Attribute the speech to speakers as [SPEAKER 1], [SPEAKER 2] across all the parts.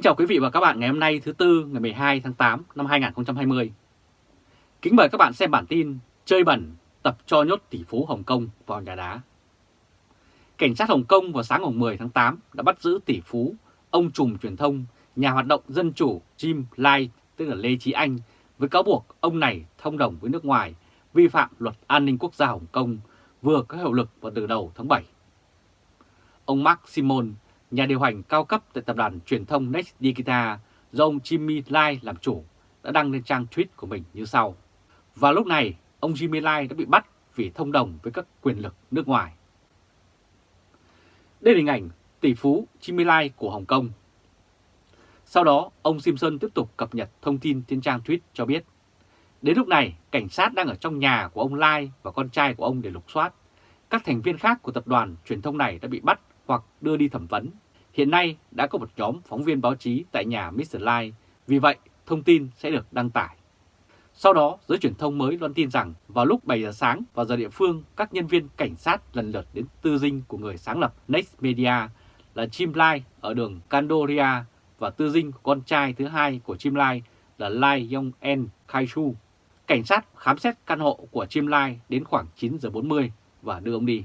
[SPEAKER 1] Kính chào quý vị và các bạn ngày hôm nay thứ Tư ngày 12 tháng 8 năm 2020. Kính mời các bạn xem bản tin Chơi bẩn tập cho nhốt tỷ phú Hồng Kông vào nhà đá. Cảnh sát Hồng Kông vào sáng ngày 10 tháng 8 đã bắt giữ tỷ phú, ông trùm truyền thông, nhà hoạt động dân chủ Jim Lai, tức là Lê Trí Anh, với cáo buộc ông này thông đồng với nước ngoài, vi phạm luật an ninh quốc gia Hồng Kông, vừa có hiệu lực vào từ đầu tháng 7. Ông Mark Simon, nhà điều hành cao cấp tại tập đoàn truyền thông Next Digital do ông Jimmy Lai làm chủ, đã đăng lên trang tweet của mình như sau. Và lúc này, ông Jimmy Lai đã bị bắt vì thông đồng với các quyền lực nước ngoài. Đây là hình ảnh tỷ phú Jimmy Lai của Hồng Kông. Sau đó, ông Simpson tiếp tục cập nhật thông tin trên trang tweet cho biết. Đến lúc này, cảnh sát đang ở trong nhà của ông Lai và con trai của ông để lục soát. Các thành viên khác của tập đoàn truyền thông này đã bị bắt hoặc đưa đi thẩm vấn. Hiện nay đã có một nhóm phóng viên báo chí tại nhà Mr. Lai, vì vậy thông tin sẽ được đăng tải. Sau đó, giới truyền thông mới loan tin rằng vào lúc 7 giờ sáng vào giờ địa phương, các nhân viên cảnh sát lần lượt đến tư dinh của người sáng lập Next Media là Chim Lai ở đường Candoria và tư dinh của con trai thứ hai của Chim Lai là Lai Yong En Kai Su. Cảnh sát khám xét căn hộ của Chim Lai đến khoảng 9 giờ 40 và đưa ông đi.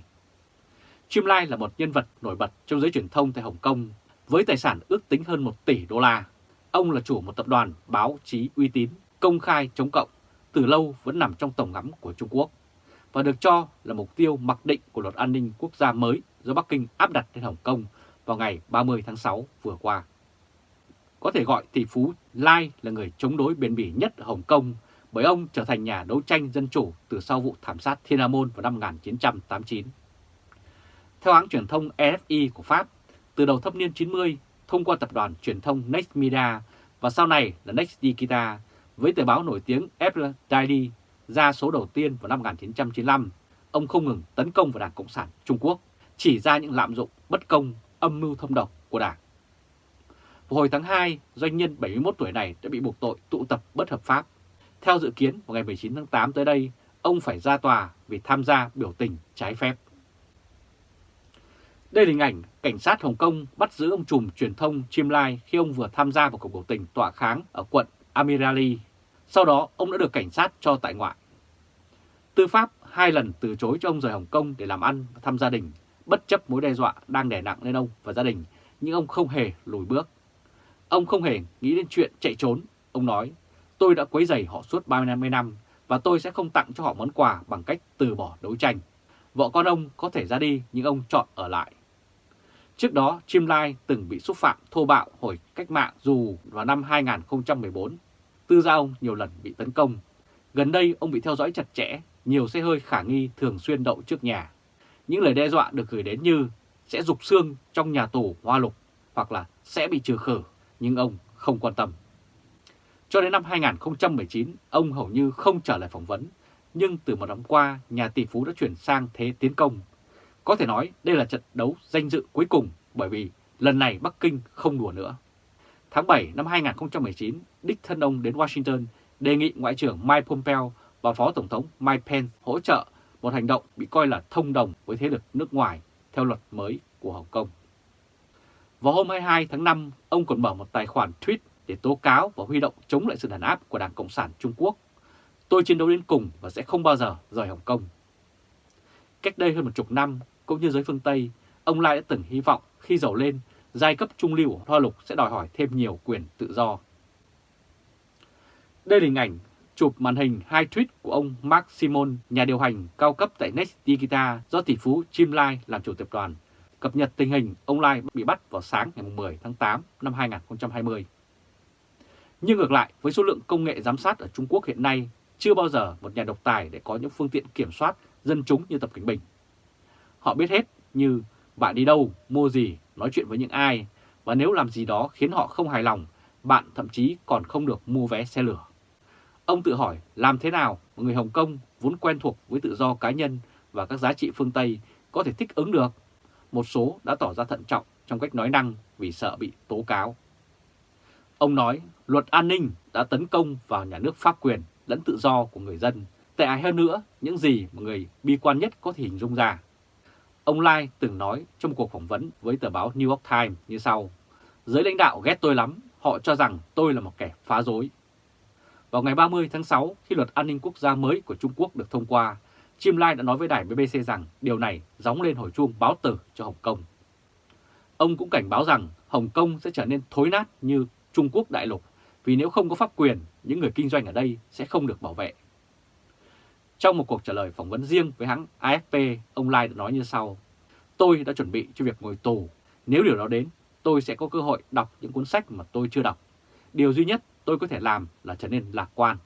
[SPEAKER 1] Chim Lai là một nhân vật nổi bật trong giới truyền thông tại Hồng Kông với tài sản ước tính hơn 1 tỷ đô la. Ông là chủ một tập đoàn báo chí uy tín, công khai chống cộng, từ lâu vẫn nằm trong tổng ngắm của Trung Quốc và được cho là mục tiêu mặc định của luật an ninh quốc gia mới do Bắc Kinh áp đặt lên Hồng Kông vào ngày 30 tháng 6 vừa qua. Có thể gọi tỷ phú Lai là người chống đối bền bỉ nhất ở Hồng Kông bởi ông trở thành nhà đấu tranh dân chủ từ sau vụ thảm sát Thiên An Môn vào năm 1989. Theo hãng truyền thông EFI của Pháp, từ đầu thập niên 90, thông qua tập đoàn truyền thông Next Media và sau này là Next Digital, với tờ báo nổi tiếng Apple Daily ra số đầu tiên vào năm 1995, ông không ngừng tấn công vào Đảng Cộng sản Trung Quốc, chỉ ra những lạm dụng bất công, âm mưu thâm độc của Đảng. Vào hồi tháng 2, doanh nhân 71 tuổi này đã bị buộc tội tụ tập bất hợp pháp. Theo dự kiến, vào ngày 19 tháng 8 tới đây, ông phải ra tòa vì tham gia biểu tình trái phép. Đây là hình ảnh cảnh sát Hồng Kông bắt giữ ông trùm truyền thông Chim Lai khi ông vừa tham gia vào cuộc biểu tình tọa kháng ở quận Amirali. Sau đó, ông đã được cảnh sát cho tại ngoại. Tư pháp hai lần từ chối cho ông rời Hồng Kông để làm ăn và thăm gia đình, bất chấp mối đe dọa đang đè nặng lên ông và gia đình, nhưng ông không hề lùi bước. Ông không hề nghĩ đến chuyện chạy trốn. Ông nói, tôi đã quấy rầy họ suốt 30 năm và tôi sẽ không tặng cho họ món quà bằng cách từ bỏ đấu tranh. Vợ con ông có thể ra đi nhưng ông chọn ở lại. Trước đó, Chim Lai từng bị xúc phạm thô bạo hồi cách mạng dù vào năm 2014. Tư gia ông nhiều lần bị tấn công. Gần đây ông bị theo dõi chặt chẽ, nhiều xe hơi khả nghi thường xuyên đậu trước nhà. Những lời đe dọa được gửi đến như sẽ rục xương trong nhà tù hoa lục hoặc là sẽ bị trừ khử, nhưng ông không quan tâm. Cho đến năm 2019, ông hầu như không trở lại phỏng vấn, nhưng từ một năm qua, nhà tỷ phú đã chuyển sang thế tiến công có thể nói đây là trận đấu danh dự cuối cùng bởi vì lần này Bắc Kinh không đùa nữa. Tháng 7 năm 2019, đích thân ông đến Washington đề nghị Ngoại trưởng Mike Pompeo và Phó Tổng thống Mike Pence hỗ trợ một hành động bị coi là thông đồng với thế lực nước ngoài theo luật mới của Hồng Kông. Vào hôm 22 tháng 5, ông còn mở một tài khoản tweet để tố cáo và huy động chống lại sự đàn áp của Đảng Cộng sản Trung Quốc. Tôi chiến đấu đến cùng và sẽ không bao giờ rời Hồng Kông. Cách đây hơn một chục năm, cũng như giới phương Tây, ông Lai đã từng hy vọng khi giàu lên, giai cấp trung lưu Hoa Lục sẽ đòi hỏi thêm nhiều quyền tự do. Đây là hình ảnh chụp màn hình hai tweet của ông Mark Simon, nhà điều hành cao cấp tại Next Digital do tỷ phú Jim Lai làm chủ tập đoàn, cập nhật tình hình ông Lai bị bắt vào sáng ngày 10 tháng 8 năm 2020. Nhưng ngược lại, với số lượng công nghệ giám sát ở Trung Quốc hiện nay, chưa bao giờ một nhà độc tài để có những phương tiện kiểm soát dân chúng như Tập Cảnh Bình Họ biết hết như bạn đi đâu, mua gì, nói chuyện với những ai, và nếu làm gì đó khiến họ không hài lòng, bạn thậm chí còn không được mua vé xe lửa. Ông tự hỏi làm thế nào mà người Hồng Kông vốn quen thuộc với tự do cá nhân và các giá trị phương Tây có thể thích ứng được. Một số đã tỏ ra thận trọng trong cách nói năng vì sợ bị tố cáo. Ông nói luật an ninh đã tấn công vào nhà nước pháp quyền lẫn tự do của người dân. Tệ hại hơn nữa, những gì mà người bi quan nhất có thể hình dung ra. Ông Lai từng nói trong một cuộc phỏng vấn với tờ báo New York Times như sau. Giới lãnh đạo ghét tôi lắm, họ cho rằng tôi là một kẻ phá rối. Vào ngày 30 tháng 6, khi luật an ninh quốc gia mới của Trung Quốc được thông qua, Chim Lai đã nói với đài BBC rằng điều này gióng lên hồi chuông báo tử cho Hồng Kông. Ông cũng cảnh báo rằng Hồng Kông sẽ trở nên thối nát như Trung Quốc đại lục vì nếu không có pháp quyền, những người kinh doanh ở đây sẽ không được bảo vệ. Trong một cuộc trả lời phỏng vấn riêng với hãng AFP, ông Lai đã nói như sau. Tôi đã chuẩn bị cho việc ngồi tù. Nếu điều đó đến, tôi sẽ có cơ hội đọc những cuốn sách mà tôi chưa đọc. Điều duy nhất tôi có thể làm là trở nên lạc quan.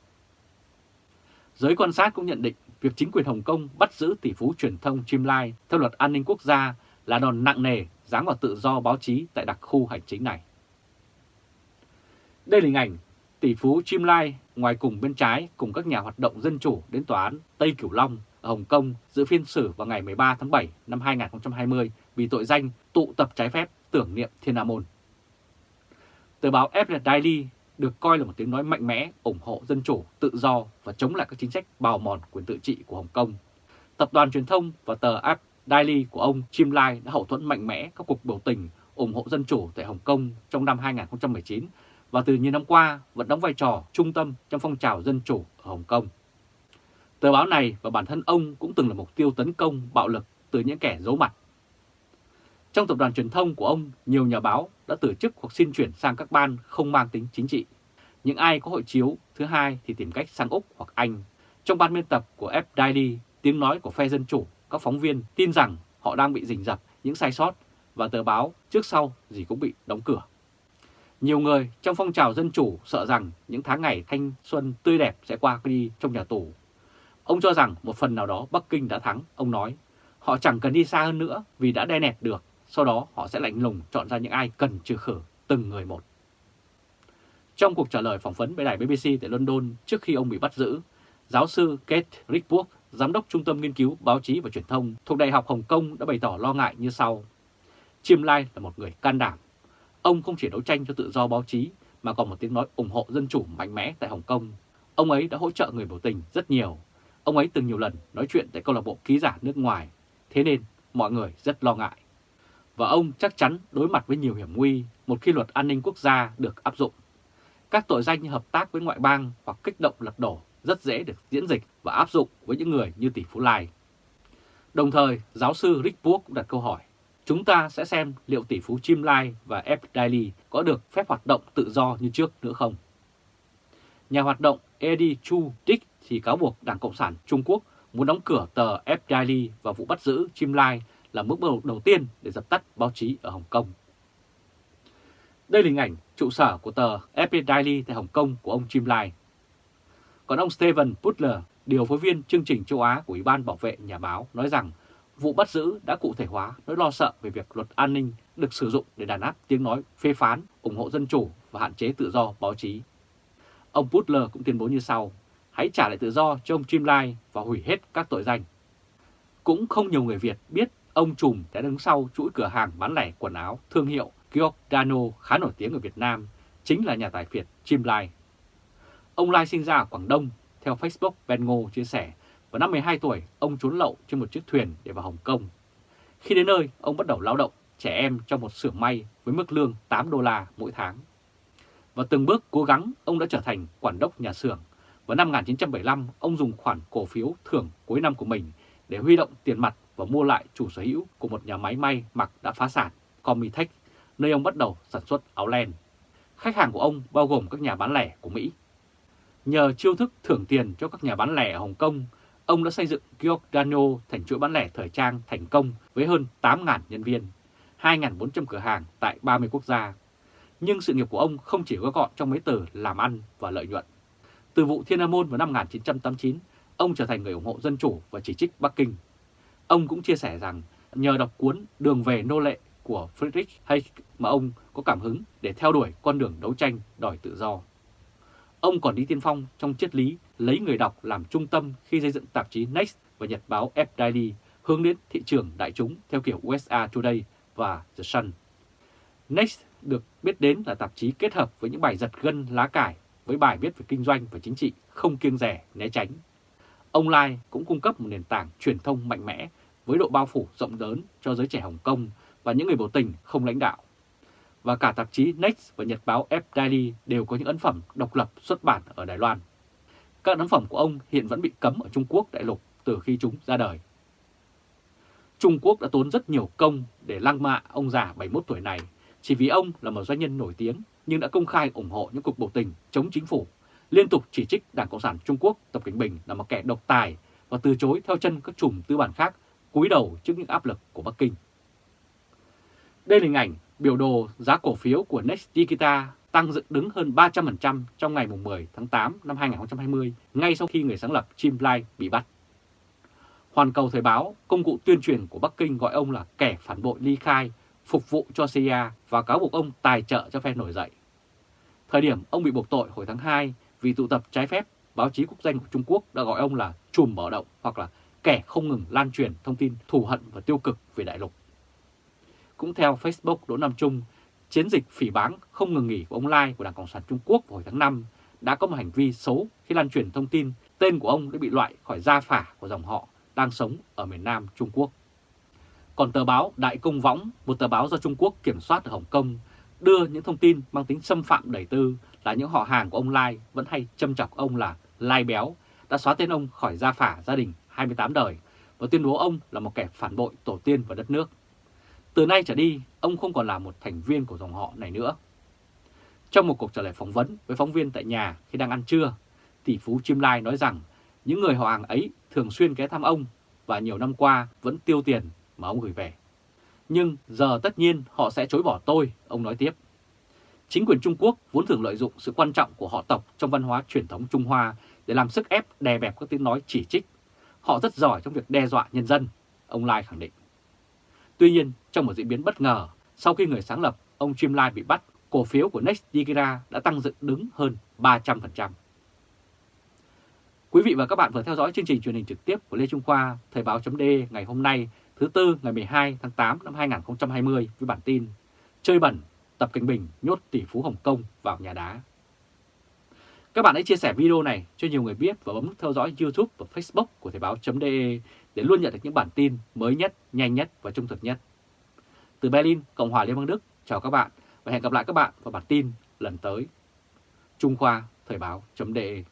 [SPEAKER 1] Giới quan sát cũng nhận định việc chính quyền Hồng Kông bắt giữ tỷ phú truyền thông Chim Lai theo luật an ninh quốc gia là đòn nặng nề giáng vào tự do báo chí tại đặc khu hành chính này. Đây là hình ảnh tỷ phú Chim Lai ngoài cùng bên trái cùng các nhà hoạt động dân chủ đến tòa án Tây Cửu Long ở Hồng Kông dự phiên xử vào ngày 13 tháng 7 năm 2020 vì tội danh tụ tập trái phép tưởng niệm Thiên Nam Môn. Tờ báo Apple Daily được coi là một tiếng nói mạnh mẽ ủng hộ dân chủ, tự do và chống lại các chính sách bào mòn quyền tự trị của Hồng Kông. Tập đoàn truyền thông và tờ App Daily của ông Chim Lai đã hậu thuẫn mạnh mẽ các cuộc biểu tình ủng hộ dân chủ tại Hồng Kông trong năm 2019 và từ nhiều năm qua vẫn đóng vai trò trung tâm trong phong trào dân chủ ở Hồng Kông. Tờ báo này và bản thân ông cũng từng là mục tiêu tấn công bạo lực từ những kẻ giấu mặt. Trong tập đoàn truyền thông của ông, nhiều nhà báo đã từ chức hoặc xin chuyển sang các ban không mang tính chính trị. Những ai có hội chiếu thứ hai thì tìm cách sang Úc hoặc Anh. Trong ban biên tập của F Daily, tiếng nói của phe dân chủ, các phóng viên tin rằng họ đang bị rình rập những sai sót và tờ báo trước sau gì cũng bị đóng cửa. Nhiều người trong phong trào dân chủ sợ rằng những tháng ngày thanh xuân tươi đẹp sẽ qua đi trong nhà tù. Ông cho rằng một phần nào đó Bắc Kinh đã thắng, ông nói. Họ chẳng cần đi xa hơn nữa vì đã đe nẹt được, sau đó họ sẽ lạnh lùng chọn ra những ai cần trừ khử từng người một. Trong cuộc trả lời phỏng vấn với đài BBC tại London trước khi ông bị bắt giữ, giáo sư Kate Rickburg, giám đốc Trung tâm Nghiên cứu Báo chí và Truyền thông thuộc Đại học Hồng Kông đã bày tỏ lo ngại như sau. Chim Lai là một người can đảm, Ông không chỉ đấu tranh cho tự do báo chí mà còn một tiếng nói ủng hộ dân chủ mạnh mẽ tại Hồng Kông. Ông ấy đã hỗ trợ người biểu tình rất nhiều. Ông ấy từng nhiều lần nói chuyện tại câu lạc bộ ký giả nước ngoài. Thế nên mọi người rất lo ngại. Và ông chắc chắn đối mặt với nhiều hiểm nguy một khi luật an ninh quốc gia được áp dụng. Các tội danh như hợp tác với ngoại bang hoặc kích động lật đổ rất dễ được diễn dịch và áp dụng với những người như tỷ phú Lai. Đồng thời, giáo sư Rick Book cũng đặt câu hỏi Chúng ta sẽ xem liệu tỷ phú Chim Lai và F. Daily có được phép hoạt động tự do như trước nữa không. Nhà hoạt động Eddie Chu Dick thì cáo buộc Đảng Cộng sản Trung Quốc muốn đóng cửa tờ F. Daily và vụ bắt giữ Chim Lai là bước đầu đầu tiên để dập tắt báo chí ở Hồng Kông. Đây là hình ảnh trụ sở của tờ FP Daily tại Hồng Kông của ông Chim Lai. Còn ông Steven Butler, điều phối viên chương trình châu Á của Ủy ban Bảo vệ Nhà báo, nói rằng vụ bắt giữ đã cụ thể hóa nỗi lo sợ về việc luật an ninh được sử dụng để đàn áp tiếng nói phê phán, ủng hộ dân chủ và hạn chế tự do báo chí. Ông Butler cũng tuyên bố như sau, hãy trả lại tự do cho ông Jim và hủy hết các tội danh. Cũng không nhiều người Việt biết ông Trùm đã đứng sau chuỗi cửa hàng bán lẻ quần áo thương hiệu Giordano khá nổi tiếng ở Việt Nam, chính là nhà tài phiệt Jim Lai. Ông Lai sinh ra ở Quảng Đông, theo Facebook Ben Ngô chia sẻ vào năm 12 tuổi, ông trốn lậu trên một chiếc thuyền để vào Hồng Kông. Khi đến nơi, ông bắt đầu lao động trẻ em trong một xưởng may với mức lương 8 đô la mỗi tháng. Và từng bước cố gắng, ông đã trở thành quản đốc nhà xưởng. Vào năm 1975, ông dùng khoản cổ phiếu thưởng cuối năm của mình để huy động tiền mặt và mua lại chủ sở hữu của một nhà máy may mặc đã phá sản, Comitech, nơi ông bắt đầu sản xuất áo len. Khách hàng của ông bao gồm các nhà bán lẻ của Mỹ. Nhờ chiêu thức thưởng tiền cho các nhà bán lẻ ở Hồng Kông, ông đã xây dựng Giordano thành chuỗi bán lẻ thời trang thành công với hơn 8.000 nhân viên, 2.400 cửa hàng tại 30 quốc gia. Nhưng sự nghiệp của ông không chỉ gói gọn trong mấy từ làm ăn và lợi nhuận. Từ vụ Thiên An vào năm 1989, ông trở thành người ủng hộ dân chủ và chỉ trích Bắc Kinh. Ông cũng chia sẻ rằng nhờ đọc cuốn Đường về nô lệ của Friedrich Hayek mà ông có cảm hứng để theo đuổi con đường đấu tranh đòi tự do. Ông còn đi tiên phong trong triết lý lấy người đọc làm trung tâm khi xây dựng tạp chí Next và nhật báo F Daily hướng đến thị trường đại chúng theo kiểu USA Today và The Sun. Next được biết đến là tạp chí kết hợp với những bài giật gân lá cải với bài viết về kinh doanh và chính trị không kiêng rẻ, né tránh. Ông Lai cũng cung cấp một nền tảng truyền thông mạnh mẽ với độ bao phủ rộng lớn cho giới trẻ Hồng Kông và những người biểu tình không lãnh đạo và cả tạp chí Next và nhật báo F Daily đều có những ấn phẩm độc lập xuất bản ở Đài Loan. Các ấn phẩm của ông hiện vẫn bị cấm ở Trung Quốc đại lục từ khi chúng ra đời. Trung Quốc đã tốn rất nhiều công để lăng mạ ông già 71 tuổi này, chỉ vì ông là một doanh nhân nổi tiếng nhưng đã công khai ủng hộ những cuộc biểu tình chống chính phủ, liên tục chỉ trích Đảng Cộng sản Trung Quốc Tập Cảnh Bình là một kẻ độc tài và từ chối theo chân các chùm tư bản khác cúi đầu trước những áp lực của Bắc Kinh. Đây là hình ảnh biểu đồ giá cổ phiếu của Next Digital tăng dựng đứng hơn 300% trong ngày 10 tháng 8 năm 2020, ngay sau khi người sáng lập Jim Lai bị bắt. Hoàn Cầu Thời báo, công cụ tuyên truyền của Bắc Kinh gọi ông là kẻ phản bội ly khai, phục vụ cho CIA và cáo buộc ông tài trợ cho phe nổi dậy. Thời điểm ông bị buộc tội hồi tháng 2 vì tụ tập trái phép, báo chí quốc danh của Trung Quốc đã gọi ông là chùm mở động hoặc là kẻ không ngừng lan truyền thông tin thù hận và tiêu cực về đại lục. Cũng theo Facebook Đỗ Nam Trung, chiến dịch phỉ báng không ngừng nghỉ của ông Lai của Đảng Cộng sản Trung Quốc vào hồi tháng 5 đã có một hành vi xấu khi lan truyền thông tin tên của ông đã bị loại khỏi gia phả của dòng họ đang sống ở miền Nam Trung Quốc. Còn tờ báo Đại Công Võng, một tờ báo do Trung Quốc kiểm soát ở Hồng Kông, đưa những thông tin mang tính xâm phạm đầy tư là những họ hàng của ông Lai vẫn hay châm chọc ông là Lai Béo, đã xóa tên ông khỏi gia phả gia đình 28 đời và tuyên bố ông là một kẻ phản bội tổ tiên và đất nước. Từ nay trở đi, ông không còn là một thành viên của dòng họ này nữa. Trong một cuộc trả lời phỏng vấn với phóng viên tại nhà khi đang ăn trưa, tỷ phú Chim Lai nói rằng những người họ hàng ấy thường xuyên ghé thăm ông và nhiều năm qua vẫn tiêu tiền mà ông gửi về. Nhưng giờ tất nhiên họ sẽ chối bỏ tôi, ông nói tiếp. Chính quyền Trung Quốc vốn thường lợi dụng sự quan trọng của họ tộc trong văn hóa truyền thống Trung Hoa để làm sức ép đè bẹp các tiếng nói chỉ trích. Họ rất giỏi trong việc đe dọa nhân dân, ông Lai khẳng định. Tuy nhiên, trong một diễn biến bất ngờ, sau khi người sáng lập ông Jim Lai bị bắt, cổ phiếu của Next Digira đã tăng dựng đứng hơn 300%. Quý vị và các bạn vừa theo dõi chương trình truyền hình trực tiếp của Lê Trung Khoa, Thời báo .d ngày hôm nay, thứ Tư ngày 12 tháng 8 năm 2020 với bản tin Chơi bẩn, Tập Cảnh Bình nhốt tỷ phú Hồng Kông vào nhà đá. Các bạn hãy chia sẻ video này cho nhiều người biết và bấm nút theo dõi YouTube và Facebook của Thời báo.de để luôn nhận được những bản tin mới nhất, nhanh nhất và trung thực nhất. Từ Berlin, Cộng hòa Liên bang Đức, chào các bạn và hẹn gặp lại các bạn vào bản tin lần tới. Trung Khoa Thời báo.de